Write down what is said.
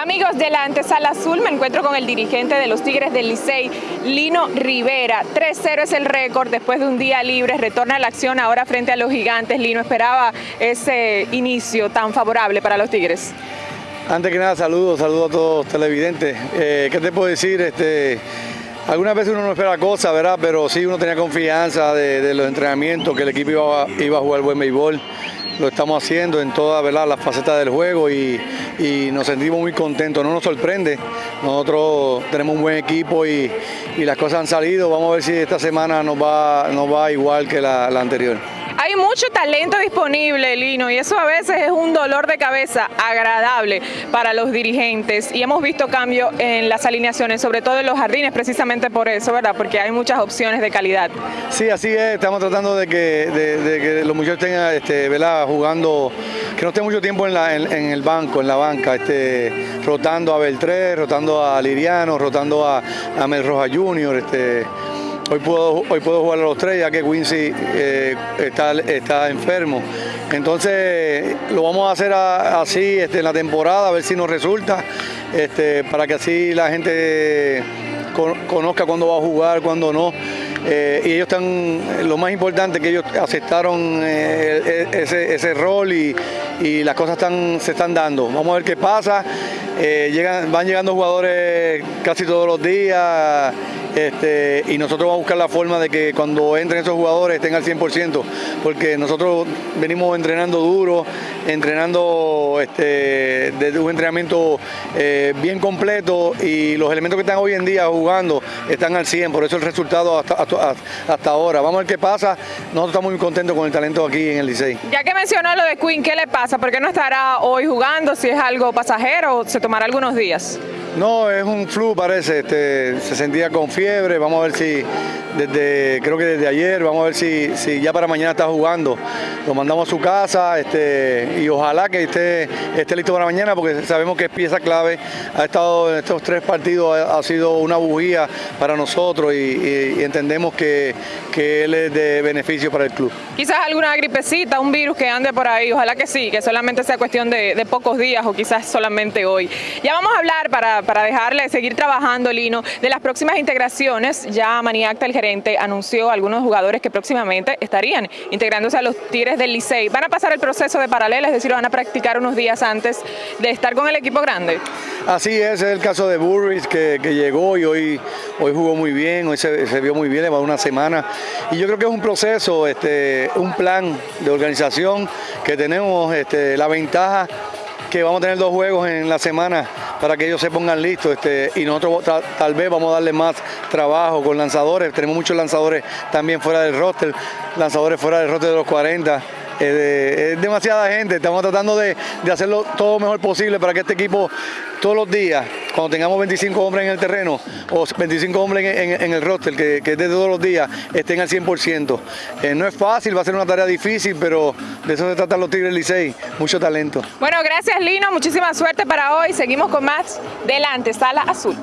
Amigos de la antesala azul, me encuentro con el dirigente de los Tigres del Licey, Lino Rivera. 3-0 es el récord después de un día libre, retorna a la acción ahora frente a los gigantes. Lino, ¿esperaba ese inicio tan favorable para los Tigres? Antes que nada, saludos, saludos a todos los televidentes. Eh, ¿Qué te puedo decir? Este, algunas veces uno no espera cosas, ¿verdad? Pero sí uno tenía confianza de, los entrenamientos, que el equipo iba, a jugar buen béisbol. Lo estamos haciendo en todas las facetas del juego y, nos sentimos muy contentos, no nos sorprende, nosotros tenemos un buen equipo y, las cosas han salido, vamos a ver si esta semana nos va igual que la anterior. Mucho talento disponible, Lino, y eso a veces es un dolor de cabeza agradable para los dirigentes. Y hemos visto cambios en las alineaciones, sobre todo en los jardines, precisamente por eso, ¿verdad? Porque hay muchas opciones de calidad. Sí, así es. Estamos tratando de que, los muchachos tengan, este, ¿verdad? Jugando, que no estén mucho tiempo en, el banco, en la banca, este, rotando a Beltré, rotando a Liriano, rotando a, a Mel Roja Junior, este, Hoy puedo, hoy puedo jugar a los tres ya que Quincy eh, está, está enfermo. Entonces lo vamos a hacer así este, en la temporada, a ver si nos resulta, este, para que así la gente conozca cuándo va a jugar, cuándo no. Eh, y ellos están, lo más importante que ellos aceptaron eh, e, ese, rol y, las cosas están, se están dando. Vamos a ver qué pasa. Llegan, van llegando jugadores casi todos los días. Este, y nosotros vamos a buscar la forma de que cuando entren esos jugadores estén al 100%, porque nosotros venimos entrenando duro, entrenando este, desde un entrenamiento eh, bien completo y los elementos que están hoy en día jugando están al 100, por eso el resultado hasta, hasta, ahora. Vamos a ver qué pasa, nosotros estamos muy contentos con el talento aquí en el Licey. Ya que mencionó lo de Quinn, ¿qué le pasa? ¿Por qué no estará hoy jugando? Si es algo pasajero o se tomará algunos días. No, es un flu parece, este, se sentía con fiebre, vamos a ver si desde, creo que desde ayer, vamos a ver si, si ya para mañana está jugando. Lo mandamos a su casa este, y ojalá que esté, esté listo para mañana porque sabemos que es pieza clave, ha estado en estos tres partidos, ha, sido una bujía para nosotros y, entendemos que, que, él es de beneficio para el club. Quizás alguna gripecita, un virus que ande por ahí, ojalá que sí, que solamente sea cuestión de, pocos días o quizás solamente hoy. Ya vamos a hablar para para dejarle seguir trabajando, Lino, de las próximas integraciones. Ya Maniacta, el gerente, anunció algunos jugadores que próximamente estarían integrándose a los Tigres del Licey. ¿Van a pasar el proceso de paralela, es decir, van a practicar unos días antes de estar con el equipo grande? Así es, es el caso de Burris que, llegó y hoy, hoy jugó muy bien, hoy se, vio muy bien, le una semana. Y yo creo que es un proceso, este, un plan de organización que tenemos este, la ventaja que vamos a tener dos juegos en la semana para que ellos se pongan listos este, y nosotros tal vez vamos a darle más trabajo con lanzadores, tenemos muchos lanzadores también fuera del roster, lanzadores fuera del roster de los 40 es, demasiada gente, estamos tratando de, hacerlo todo lo mejor posible para que este equipo todos los días, cuando tengamos 25 hombres en el terreno o 25 hombres en, el roster, que, que, de todos los días estén al 100%. Eh, no es fácil, va a ser una tarea difícil, pero de eso se tratan los Tigres Licey, mucho talento. Bueno, gracias Lino, muchísima suerte para hoy, seguimos con más Delante, Sala Azul.